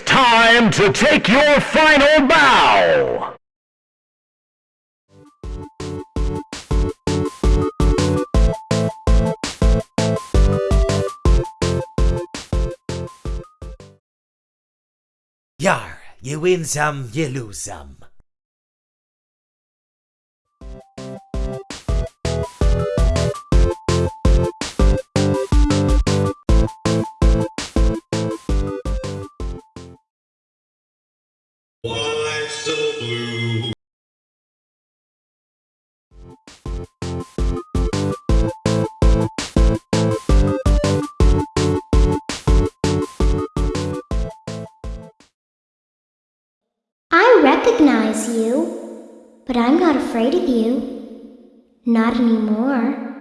time to take your final bow! Yar, you win some, you lose some. You, but I'm not afraid of you. Not anymore.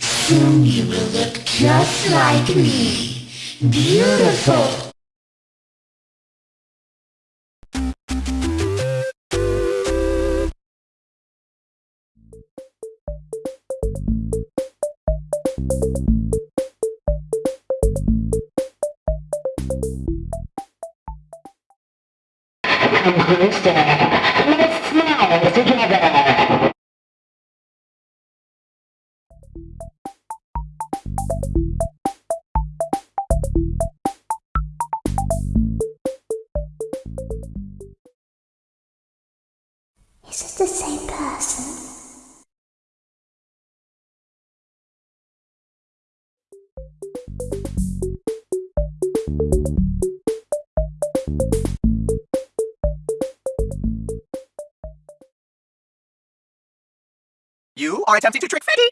Soon you will look just like me. Beautiful. Come closer. Let us smile together. Is it the same person? Are attempting to trick Freddy!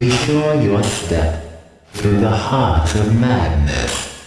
Be sure your step through the heart of madness.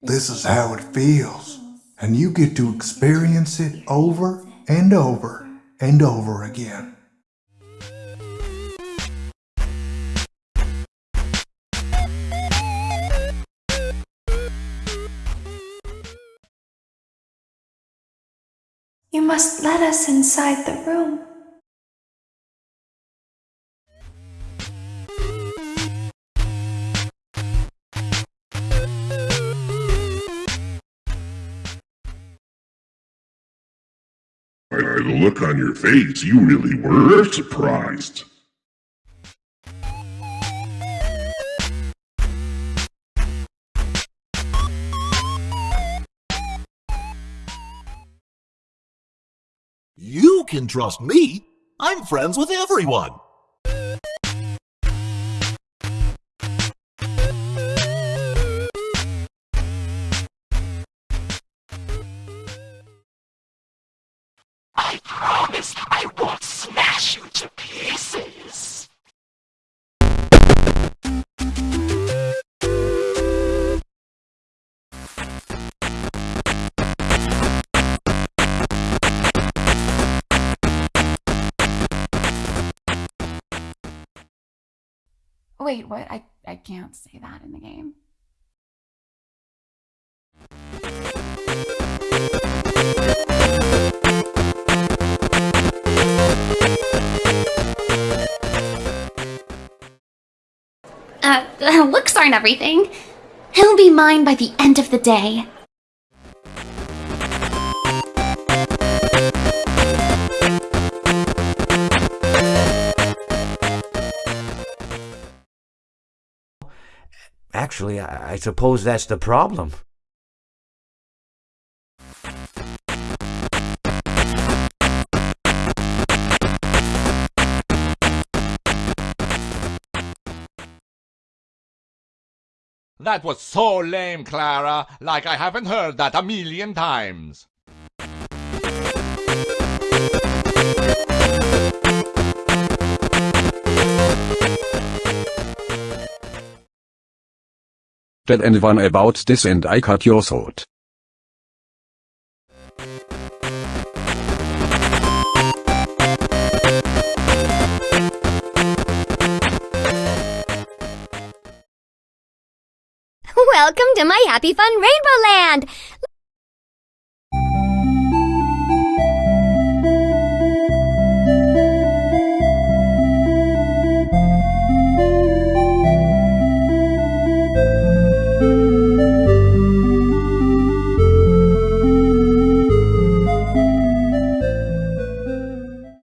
This is how it feels. And you get to experience it over and over and over again. You must let us inside the room. Look on your face, you really were surprised. You can trust me. I'm friends with everyone. I promise I won't smash you to pieces. Wait, what? I, I can't say that in the game. Uh, looks aren't everything. He'll be mine by the end of the day. Actually, I, I suppose that's the problem. That was so lame, Clara, like I haven't heard that a million times. Tell anyone about this and I cut your throat. Welcome to my Happy Fun Rainbow Land!